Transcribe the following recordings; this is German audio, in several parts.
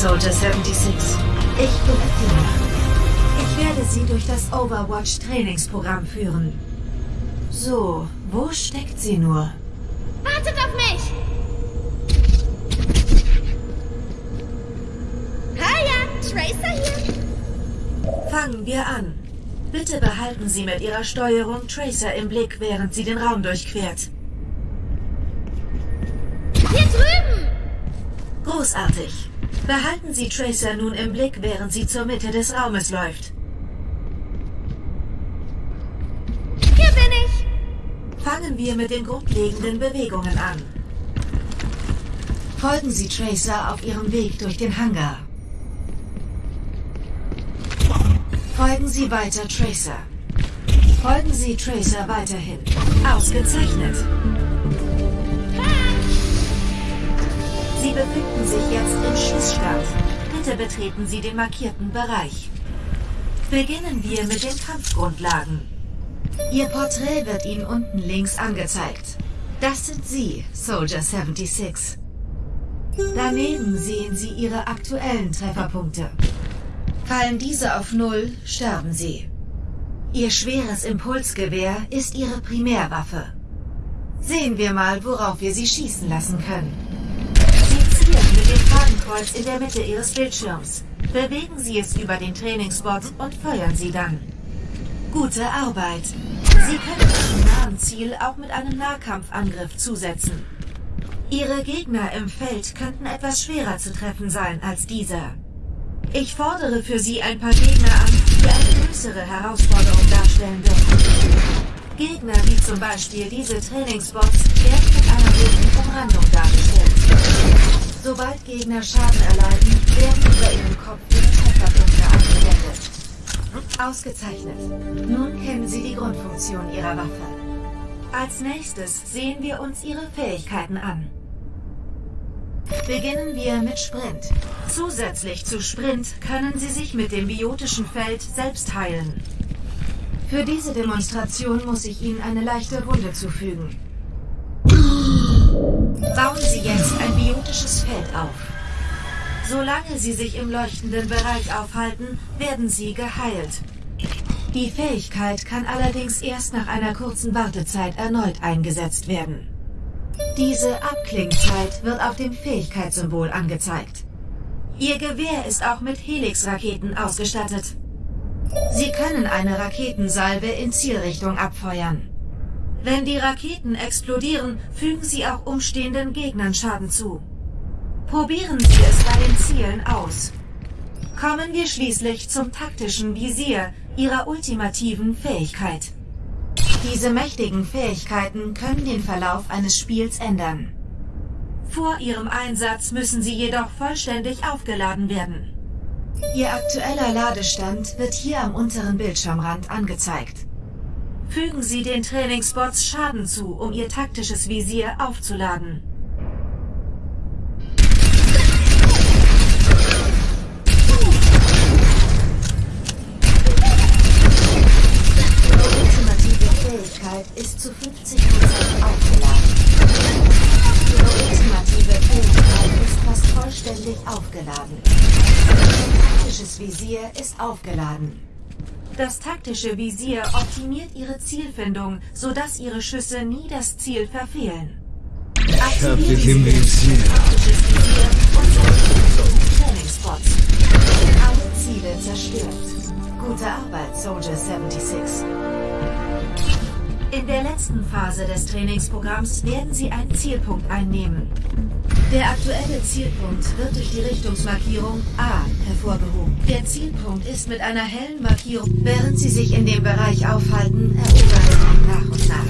Soldier 76. Ich bin Athena. Ich werde Sie durch das Overwatch-Trainingsprogramm führen. So, wo steckt sie nur? Wartet auf mich! Hiya, Tracer hier. Fangen wir an. Bitte behalten Sie mit Ihrer Steuerung Tracer im Blick, während sie den Raum durchquert. Hier drüben! Großartig. Behalten Sie Tracer nun im Blick, während sie zur Mitte des Raumes läuft. Hier bin ich! Fangen wir mit den grundlegenden Bewegungen an. Folgen Sie Tracer auf ihrem Weg durch den Hangar. Folgen Sie weiter Tracer. Folgen Sie Tracer weiterhin. Ausgezeichnet. Sie befinden sich jetzt im Schießstand. Bitte betreten Sie den markierten Bereich. Beginnen wir mit den Kampfgrundlagen. Ihr Porträt wird Ihnen unten links angezeigt. Das sind Sie, Soldier 76. Daneben sehen Sie Ihre aktuellen Trefferpunkte. Fallen diese auf Null, sterben Sie. Ihr schweres Impulsgewehr ist Ihre Primärwaffe. Sehen wir mal, worauf wir Sie schießen lassen können. Zielen mit dem Fadenkreuz in der Mitte Ihres Bildschirms. Bewegen Sie es über den Trainingsbot und feuern Sie dann. Gute Arbeit. Sie können Ihrem nahen Ziel auch mit einem Nahkampfangriff zusetzen. Ihre Gegner im Feld könnten etwas schwerer zu treffen sein als dieser. Ich fordere für Sie ein paar Gegner an, die eine größere Herausforderung darstellen dürfen. Gegner wie zum Beispiel diese Trainingsbots werden mit einer roten Umrandung dargestellt. Sobald Gegner Schaden erleiden, werden über ihrem Kopf ihre Trefferpunkte angewendet. Ausgezeichnet. Nun kennen Sie die Grundfunktion Ihrer Waffe. Als nächstes sehen wir uns Ihre Fähigkeiten an. Beginnen wir mit Sprint. Zusätzlich zu Sprint können Sie sich mit dem biotischen Feld selbst heilen. Für diese Demonstration muss ich Ihnen eine leichte Wunde zufügen. Bauen Sie jetzt ein biotisches Feld auf. Solange Sie sich im leuchtenden Bereich aufhalten, werden Sie geheilt. Die Fähigkeit kann allerdings erst nach einer kurzen Wartezeit erneut eingesetzt werden. Diese Abklingzeit wird auf dem Fähigkeitssymbol angezeigt. Ihr Gewehr ist auch mit Helix-Raketen ausgestattet. Sie können eine Raketensalve in Zielrichtung abfeuern. Wenn die Raketen explodieren, fügen sie auch umstehenden Gegnern Schaden zu. Probieren Sie es bei den Zielen aus. Kommen wir schließlich zum taktischen Visier Ihrer ultimativen Fähigkeit. Diese mächtigen Fähigkeiten können den Verlauf eines Spiels ändern. Vor ihrem Einsatz müssen sie jedoch vollständig aufgeladen werden. Ihr aktueller Ladestand wird hier am unteren Bildschirmrand angezeigt. Fügen Sie den Trainingsbots Schaden zu, um Ihr taktisches Visier aufzuladen. Ihre ultimative Fähigkeit ist zu 50% aufgeladen. Ihre ultimative Fähigkeit ist fast vollständig aufgeladen. Ihr taktisches Visier ist aufgeladen. Das taktische Visier optimiert Ihre Zielfindung, sodass Ihre Schüsse nie das Ziel verfehlen. Ich hab dich im Sie Visier. Taktisches Visier und setzen Trainingspots. Alle Ziele zerstört. Gute Arbeit, Soldier 76. In der letzten Phase des Trainingsprogramms werden Sie einen Zielpunkt einnehmen. Der aktuelle Zielpunkt wird durch die Richtungsmarkierung A hervorgehoben. Der Zielpunkt ist mit einer hellen Markierung. Während Sie sich in dem Bereich aufhalten, erobern Sie nach und nach.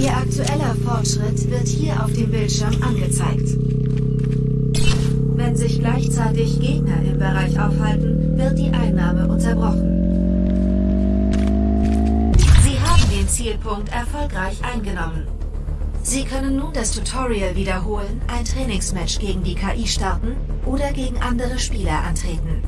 Ihr aktueller Fortschritt wird hier auf dem Bildschirm angezeigt. Wenn sich gleichzeitig Gegner im Bereich aufhalten, wird die Einnahme unterbrochen. Zielpunkt erfolgreich eingenommen. Sie können nun das Tutorial wiederholen, ein Trainingsmatch gegen die KI starten oder gegen andere Spieler antreten.